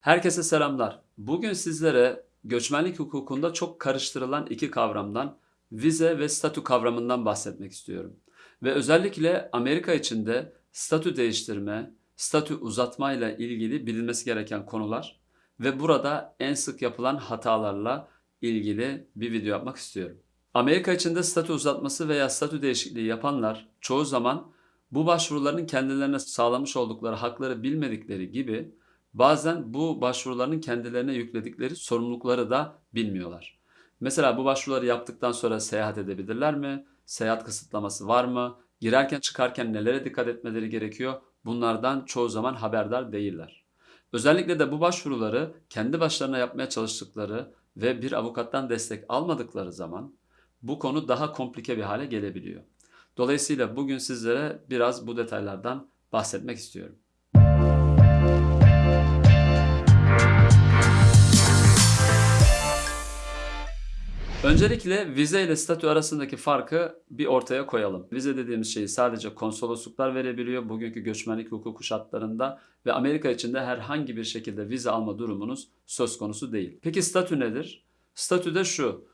Herkese selamlar. Bugün sizlere göçmenlik hukukunda çok karıştırılan iki kavramdan, vize ve statü kavramından bahsetmek istiyorum. Ve özellikle Amerika içinde statü değiştirme, statü uzatma ile ilgili bilinmesi gereken konular ve burada en sık yapılan hatalarla ilgili bir video yapmak istiyorum. Amerika içinde statü uzatması veya statü değişikliği yapanlar çoğu zaman bu başvuruların kendilerine sağlamış oldukları hakları bilmedikleri gibi bazen bu başvuruların kendilerine yükledikleri sorumlulukları da bilmiyorlar. Mesela bu başvuruları yaptıktan sonra seyahat edebilirler mi? Seyahat kısıtlaması var mı? Girerken çıkarken nelere dikkat etmeleri gerekiyor? Bunlardan çoğu zaman haberdar değiller. Özellikle de bu başvuruları kendi başlarına yapmaya çalıştıkları ve bir avukattan destek almadıkları zaman bu konu daha komplike bir hale gelebiliyor. Dolayısıyla bugün sizlere biraz bu detaylardan bahsetmek istiyorum. Öncelikle vize ile statü arasındaki farkı bir ortaya koyalım. Vize dediğimiz şeyi sadece konsolosluklar verebiliyor bugünkü göçmenlik hukuku şartlarında ve Amerika içinde herhangi bir şekilde vize alma durumunuz söz konusu değil. Peki statü nedir? Statü de şu.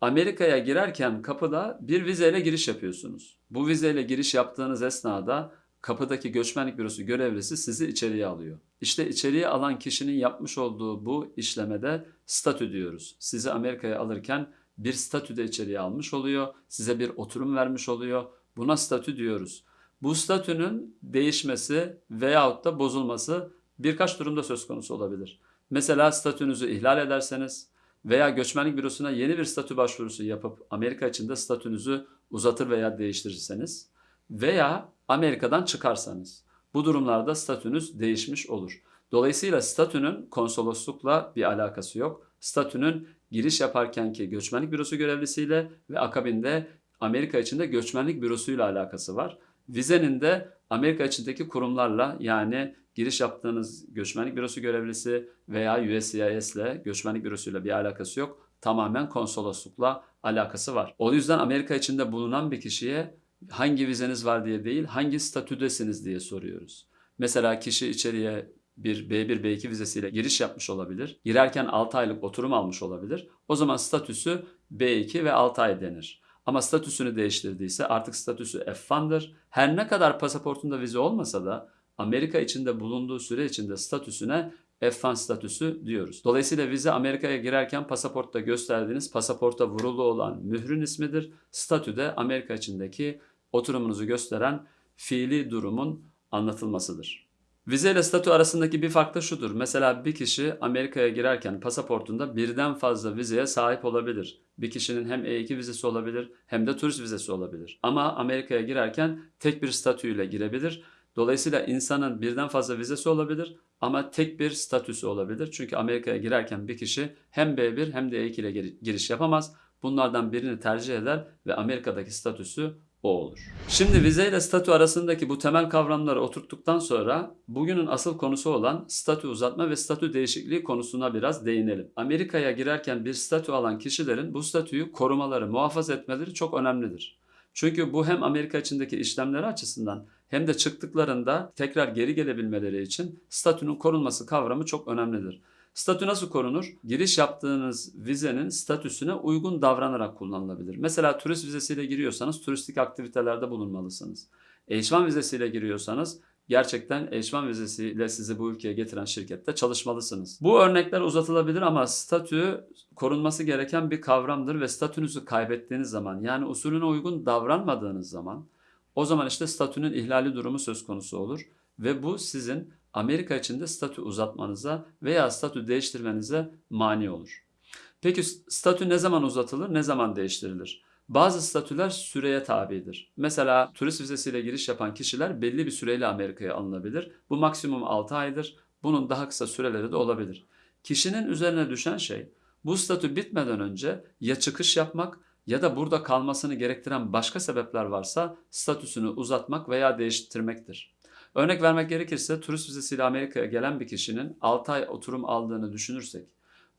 Amerika'ya girerken kapıda bir vizeyle giriş yapıyorsunuz. Bu vizeyle giriş yaptığınız esnada kapıdaki göçmenlik bürosu görevlisi sizi içeriye alıyor. İşte içeriye alan kişinin yapmış olduğu bu işlemede statü diyoruz. Sizi Amerika'ya alırken bir statüde içeriye almış oluyor. Size bir oturum vermiş oluyor. Buna statü diyoruz. Bu statünün değişmesi veyahut da bozulması birkaç durumda söz konusu olabilir. Mesela statünüzü ihlal ederseniz veya göçmenlik bürosuna yeni bir statü başvurusu yapıp Amerika içinde statünüzü uzatır veya değiştirirseniz veya Amerika'dan çıkarsanız bu durumlarda statünüz değişmiş olur. Dolayısıyla statünün konsoloslukla bir alakası yok. Statünün giriş yaparkenki göçmenlik bürosu görevlisiyle ve akabinde Amerika içinde göçmenlik bürosuyla alakası var. Vizenin de Amerika içindeki kurumlarla yani giriş yaptığınız göçmenlik bürosu görevlisi veya USCIS ile göçmenlik bürosuyla bir alakası yok. Tamamen konsoloslukla alakası var. O yüzden Amerika içinde bulunan bir kişiye hangi vizeniz var diye değil, hangi statüdesiniz diye soruyoruz. Mesela kişi içeriye bir B1, B2 vizesiyle giriş yapmış olabilir. Girerken 6 aylık oturum almış olabilir. O zaman statüsü B2 ve 6 ay denir. Ama statüsünü değiştirdiyse artık statüsü F1'dır. Her ne kadar pasaportunda vize olmasa da Amerika içinde bulunduğu süre içinde statüsüne F1 statüsü diyoruz. Dolayısıyla vize Amerika'ya girerken pasaportta gösterdiğiniz pasaporta vurulu olan mührün ismidir. Statü de Amerika içindeki oturumunuzu gösteren fiili durumun anlatılmasıdır. Vize ile statü arasındaki bir fark da şudur. Mesela bir kişi Amerika'ya girerken pasaportunda birden fazla vizeye sahip olabilir. Bir kişinin hem E2 vizesi olabilir hem de turist vizesi olabilir. Ama Amerika'ya girerken tek bir statüyle girebilir. Dolayısıyla insanın birden fazla vizesi olabilir ama tek bir statüsü olabilir. Çünkü Amerika'ya girerken bir kişi hem B1 hem de E2 ile giriş yapamaz. Bunlardan birini tercih eder ve Amerika'daki statüsü o olur. Şimdi vize ile statü arasındaki bu temel kavramları oturttuktan sonra bugünün asıl konusu olan statü uzatma ve statü değişikliği konusuna biraz değinelim. Amerika'ya girerken bir statü alan kişilerin bu statüyü korumaları, muhafaza etmeleri çok önemlidir. Çünkü bu hem Amerika içindeki işlemleri açısından hem de çıktıklarında tekrar geri gelebilmeleri için statünün korunması kavramı çok önemlidir. Statü nasıl korunur? Giriş yaptığınız vizenin statüsüne uygun davranarak kullanılabilir. Mesela turist vizesiyle giriyorsanız turistik aktivitelerde bulunmalısınız. H1 vizesiyle giriyorsanız gerçekten H1 vizesiyle sizi bu ülkeye getiren şirkette çalışmalısınız. Bu örnekler uzatılabilir ama statü korunması gereken bir kavramdır ve statünüzü kaybettiğiniz zaman yani usulüne uygun davranmadığınız zaman o zaman işte statünün ihlali durumu söz konusu olur ve bu sizin Amerika içinde statü uzatmanıza veya statü değiştirmenize mani olur. Peki statü ne zaman uzatılır, ne zaman değiştirilir? Bazı statüler süreye tabidir. Mesela turist vizesiyle giriş yapan kişiler belli bir süreyle Amerika'ya alınabilir. Bu maksimum 6 aydır. Bunun daha kısa süreleri de olabilir. Kişinin üzerine düşen şey bu statü bitmeden önce ya çıkış yapmak ya da burada kalmasını gerektiren başka sebepler varsa statüsünü uzatmak veya değiştirmektir. Örnek vermek gerekirse turist vizesiyle Amerika'ya gelen bir kişinin 6 ay oturum aldığını düşünürsek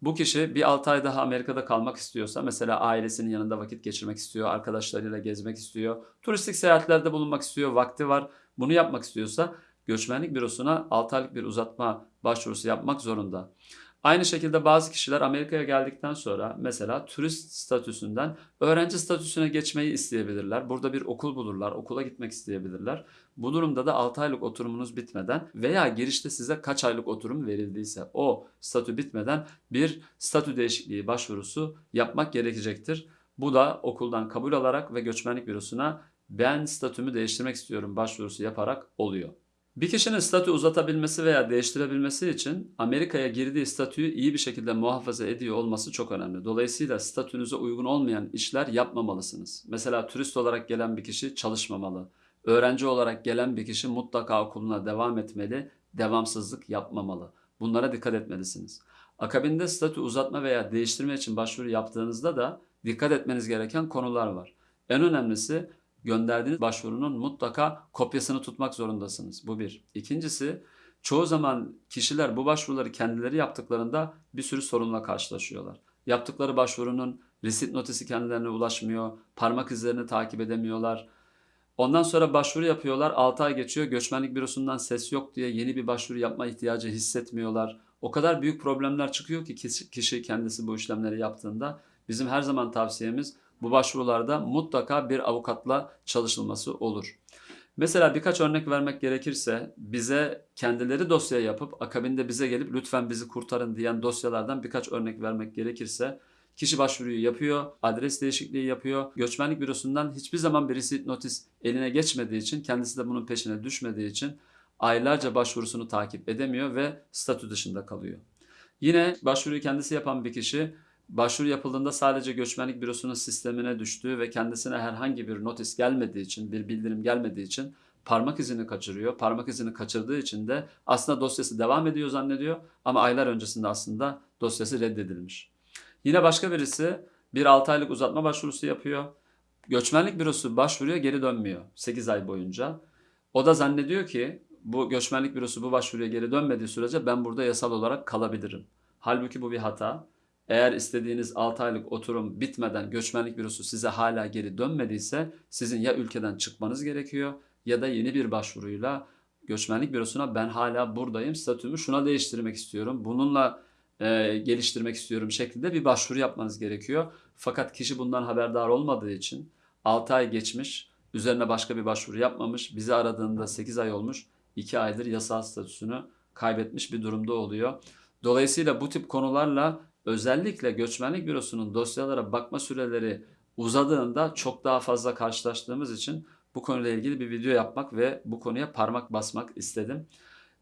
bu kişi bir 6 ay daha Amerika'da kalmak istiyorsa mesela ailesinin yanında vakit geçirmek istiyor, arkadaşlarıyla gezmek istiyor, turistik seyahatlerde bulunmak istiyor, vakti var bunu yapmak istiyorsa göçmenlik bürosuna 6 aylık bir uzatma başvurusu yapmak zorunda. Aynı şekilde bazı kişiler Amerika'ya geldikten sonra mesela turist statüsünden öğrenci statüsüne geçmeyi isteyebilirler. Burada bir okul bulurlar, okula gitmek isteyebilirler. Bu durumda da 6 aylık oturumunuz bitmeden veya girişte size kaç aylık oturum verildiyse o statü bitmeden bir statü değişikliği başvurusu yapmak gerekecektir. Bu da okuldan kabul alarak ve göçmenlik bürosuna ben statümü değiştirmek istiyorum başvurusu yaparak oluyor. Bir kişinin statü uzatabilmesi veya değiştirebilmesi için Amerika'ya girdiği statüyü iyi bir şekilde muhafaza ediyor olması çok önemli. Dolayısıyla statünüze uygun olmayan işler yapmamalısınız. Mesela turist olarak gelen bir kişi çalışmamalı. Öğrenci olarak gelen bir kişi mutlaka okuluna devam etmeli, devamsızlık yapmamalı. Bunlara dikkat etmelisiniz. Akabinde statü uzatma veya değiştirme için başvuru yaptığınızda da dikkat etmeniz gereken konular var. En önemlisi gönderdiğiniz başvurunun mutlaka kopyasını tutmak zorundasınız. Bu bir. İkincisi çoğu zaman kişiler bu başvuruları kendileri yaptıklarında bir sürü sorunla karşılaşıyorlar. Yaptıkları başvurunun risit notisi kendilerine ulaşmıyor, parmak izlerini takip edemiyorlar. Ondan sonra başvuru yapıyorlar, 6 ay geçiyor, göçmenlik bürosundan ses yok diye yeni bir başvuru yapma ihtiyacı hissetmiyorlar. O kadar büyük problemler çıkıyor ki kişi kendisi bu işlemleri yaptığında bizim her zaman tavsiyemiz bu başvurularda mutlaka bir avukatla çalışılması olur. Mesela birkaç örnek vermek gerekirse bize kendileri dosya yapıp akabinde bize gelip lütfen bizi kurtarın diyen dosyalardan birkaç örnek vermek gerekirse kişi başvuruyu yapıyor, adres değişikliği yapıyor. Göçmenlik bürosundan hiçbir zaman bir receipt notis eline geçmediği için kendisi de bunun peşine düşmediği için aylarca başvurusunu takip edemiyor ve statü dışında kalıyor. Yine başvuruyu kendisi yapan bir kişi başvuru yapıldığında sadece göçmenlik bürosunun sistemine düştüğü ve kendisine herhangi bir notis gelmediği için, bir bildirim gelmediği için parmak izini kaçırıyor. Parmak izini kaçırdığı için de aslında dosyası devam ediyor zannediyor ama aylar öncesinde aslında dosyası reddedilmiş. Yine başka birisi bir 6 aylık uzatma başvurusu yapıyor. Göçmenlik bürosu başvuruyor geri dönmüyor 8 ay boyunca. O da zannediyor ki bu göçmenlik bürosu bu başvuruya geri dönmediği sürece ben burada yasal olarak kalabilirim. Halbuki bu bir hata. Eğer istediğiniz 6 aylık oturum bitmeden göçmenlik bürosu size hala geri dönmediyse sizin ya ülkeden çıkmanız gerekiyor ya da yeni bir başvuruyla göçmenlik bürosuna ben hala buradayım statümü şuna değiştirmek istiyorum. Bununla e, geliştirmek istiyorum şeklinde bir başvuru yapmanız gerekiyor. Fakat kişi bundan haberdar olmadığı için 6 ay geçmiş, üzerine başka bir başvuru yapmamış, bizi aradığında 8 ay olmuş, 2 aydır yasal statüsünü kaybetmiş bir durumda oluyor. Dolayısıyla bu tip konularla özellikle göçmenlik bürosunun dosyalara bakma süreleri uzadığında çok daha fazla karşılaştığımız için bu konuyla ilgili bir video yapmak ve bu konuya parmak basmak istedim.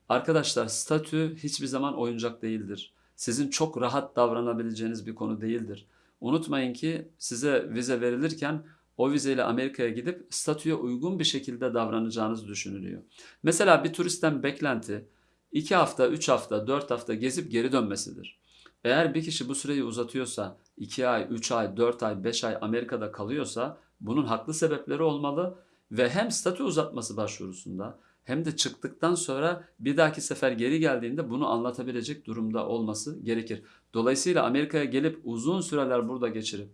Arkadaşlar statü hiçbir zaman oyuncak değildir. Sizin çok rahat davranabileceğiniz bir konu değildir. Unutmayın ki size vize verilirken o vizeyle Amerika'ya gidip statüye uygun bir şekilde davranacağınız düşünülüyor. Mesela bir turistten beklenti 2 hafta, 3 hafta, 4 hafta gezip geri dönmesidir. Eğer bir kişi bu süreyi uzatıyorsa 2 ay, 3 ay, 4 ay, 5 ay Amerika'da kalıyorsa bunun haklı sebepleri olmalı ve hem statü uzatması başvurusunda hem de çıktıktan sonra bir dahaki sefer geri geldiğinde bunu anlatabilecek durumda olması gerekir. Dolayısıyla Amerika'ya gelip uzun süreler burada geçirip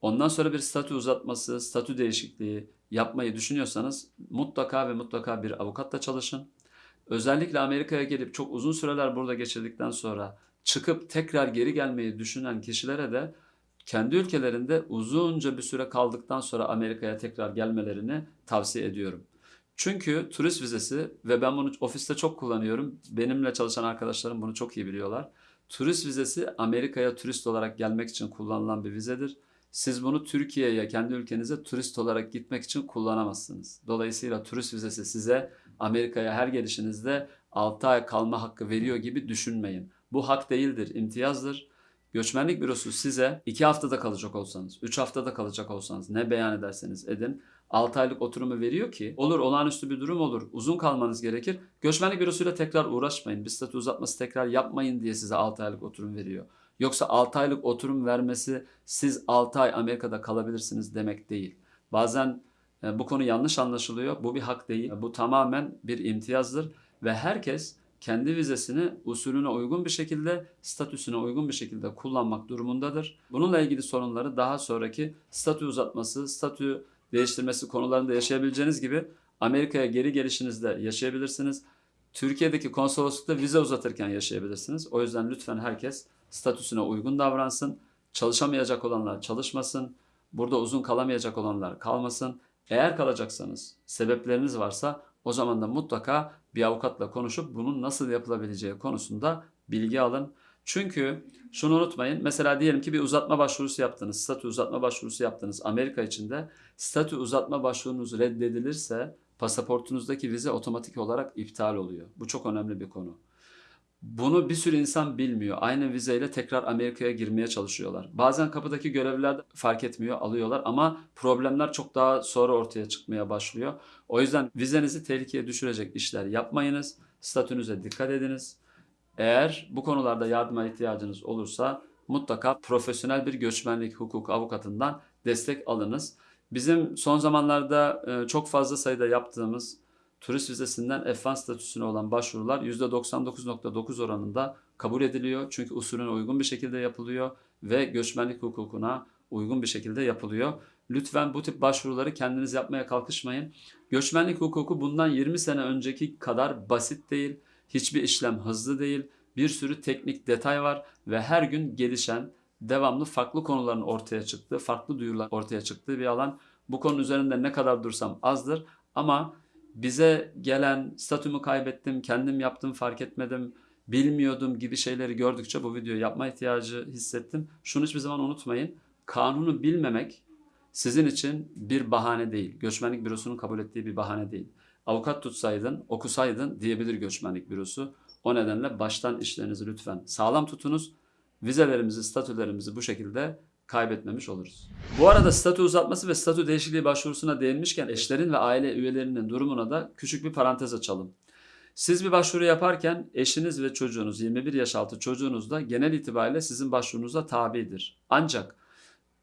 ondan sonra bir statü uzatması, statü değişikliği yapmayı düşünüyorsanız mutlaka ve mutlaka bir avukatla çalışın. Özellikle Amerika'ya gelip çok uzun süreler burada geçirdikten sonra çıkıp tekrar geri gelmeyi düşünen kişilere de kendi ülkelerinde uzunca bir süre kaldıktan sonra Amerika'ya tekrar gelmelerini tavsiye ediyorum. Çünkü turist vizesi ve ben bunu ofiste çok kullanıyorum. Benimle çalışan arkadaşlarım bunu çok iyi biliyorlar. Turist vizesi Amerika'ya turist olarak gelmek için kullanılan bir vizedir. Siz bunu Türkiye'ye, kendi ülkenize turist olarak gitmek için kullanamazsınız. Dolayısıyla turist vizesi size Amerika'ya her gelişinizde 6 ay kalma hakkı veriyor gibi düşünmeyin. Bu hak değildir, imtiyazdır. Göçmenlik bürosu size 2 haftada kalacak olsanız, 3 haftada kalacak olsanız ne beyan ederseniz edin 6 aylık oturumu veriyor ki olur olağanüstü bir durum olur uzun kalmanız gerekir. Göçmenlik bürosuyla tekrar uğraşmayın bir statü uzatması tekrar yapmayın diye size 6 aylık oturum veriyor. Yoksa 6 aylık oturum vermesi siz 6 ay Amerika'da kalabilirsiniz demek değil. Bazen e, bu konu yanlış anlaşılıyor. Bu bir hak değil. Bu tamamen bir imtiyazdır ve herkes kendi vizesini usulüne uygun bir şekilde, statüsüne uygun bir şekilde kullanmak durumundadır. Bununla ilgili sorunları daha sonraki statü uzatması, statü değiştirmesi konularında yaşayabileceğiniz gibi Amerika'ya geri gelişinizde yaşayabilirsiniz. Türkiye'deki konsoloslukta vize uzatırken yaşayabilirsiniz. O yüzden lütfen herkes statüsüne uygun davransın. Çalışamayacak olanlar çalışmasın. Burada uzun kalamayacak olanlar kalmasın. Eğer kalacaksanız, sebepleriniz varsa o zaman da mutlaka bir avukatla konuşup bunun nasıl yapılabileceği konusunda bilgi alın. Çünkü şunu unutmayın. Mesela diyelim ki bir uzatma başvurusu yaptınız. Statü uzatma başvurusu yaptınız Amerika içinde. Statü uzatma başvurunuz reddedilirse pasaportunuzdaki vize otomatik olarak iptal oluyor. Bu çok önemli bir konu. Bunu bir sürü insan bilmiyor. Aynı vizeyle tekrar Amerika'ya girmeye çalışıyorlar. Bazen kapıdaki görevliler fark etmiyor, alıyorlar ama problemler çok daha sonra ortaya çıkmaya başlıyor. O yüzden vizenizi tehlikeye düşürecek işler yapmayınız. Statünüze dikkat ediniz. Eğer bu konularda yardıma ihtiyacınız olursa mutlaka profesyonel bir göçmenlik hukuk avukatından destek alınız. Bizim son zamanlarda e, çok fazla sayıda yaptığımız turist vizesinden F1 statüsüne olan başvurular %99.9 oranında kabul ediliyor. Çünkü usulüne uygun bir şekilde yapılıyor ve göçmenlik hukukuna uygun bir şekilde yapılıyor. Lütfen bu tip başvuruları kendiniz yapmaya kalkışmayın. Göçmenlik hukuku bundan 20 sene önceki kadar basit değil. Hiçbir işlem hızlı değil. Bir sürü teknik detay var ve her gün gelişen, devamlı farklı konuların ortaya çıktığı, farklı duyurular ortaya çıktığı bir alan. Bu konu üzerinde ne kadar dursam azdır ama bize gelen statümü kaybettim, kendim yaptım fark etmedim, bilmiyordum gibi şeyleri gördükçe bu videoyu yapma ihtiyacı hissettim. Şunu hiçbir zaman unutmayın. Kanunu bilmemek sizin için bir bahane değil. Göçmenlik bürosunun kabul ettiği bir bahane değil. Avukat tutsaydın, okusaydın diyebilir göçmenlik bürosu. O nedenle baştan işlerinizi lütfen sağlam tutunuz. Vizelerimizi, statülerimizi bu şekilde kaybetmemiş oluruz. Bu arada statü uzatması ve statü değişikliği başvurusuna değinmişken eşlerin ve aile üyelerinin durumuna da küçük bir parantez açalım. Siz bir başvuru yaparken eşiniz ve çocuğunuz 21 yaş altı çocuğunuz da genel itibariyle sizin başvurunuza tabidir. Ancak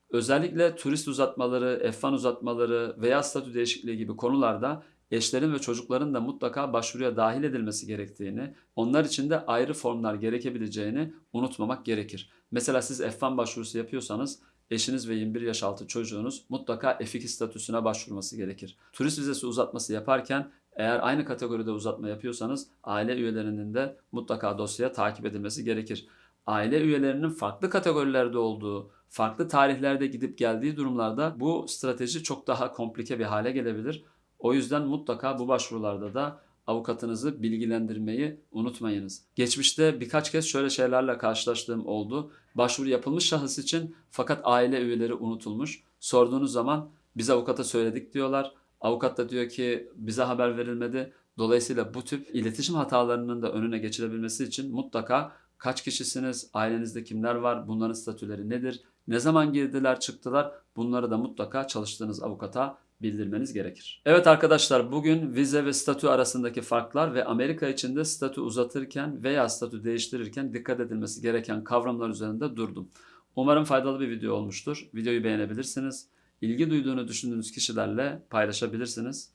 özellikle turist uzatmaları, F1 uzatmaları veya statü değişikliği gibi konularda eşlerin ve çocukların da mutlaka başvuruya dahil edilmesi gerektiğini, onlar için de ayrı formlar gerekebileceğini unutmamak gerekir. Mesela siz F1 başvurusu yapıyorsanız eşiniz ve 21 yaş altı çocuğunuz mutlaka F2 statüsüne başvurması gerekir. Turist vizesi uzatması yaparken eğer aynı kategoride uzatma yapıyorsanız aile üyelerinin de mutlaka dosyaya takip edilmesi gerekir. Aile üyelerinin farklı kategorilerde olduğu, farklı tarihlerde gidip geldiği durumlarda bu strateji çok daha komplike bir hale gelebilir. O yüzden mutlaka bu başvurularda da avukatınızı bilgilendirmeyi unutmayınız. Geçmişte birkaç kez şöyle şeylerle karşılaştığım oldu. Başvuru yapılmış şahıs için fakat aile üyeleri unutulmuş. Sorduğunuz zaman biz avukata söyledik diyorlar. Avukat da diyor ki bize haber verilmedi. Dolayısıyla bu tip iletişim hatalarının da önüne geçilebilmesi için mutlaka kaç kişisiniz, ailenizde kimler var, bunların statüleri nedir, ne zaman girdiler, çıktılar bunları da mutlaka çalıştığınız avukata bildirmeniz gerekir. Evet arkadaşlar bugün vize ve statü arasındaki farklar ve Amerika içinde statü uzatırken veya statü değiştirirken dikkat edilmesi gereken kavramlar üzerinde durdum. Umarım faydalı bir video olmuştur. Videoyu beğenebilirsiniz. İlgi duyduğunu düşündüğünüz kişilerle paylaşabilirsiniz.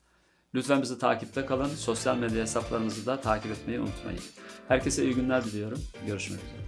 Lütfen bizi takipte kalın. Sosyal medya hesaplarımızı da takip etmeyi unutmayın. Herkese iyi günler diliyorum. Görüşmek üzere.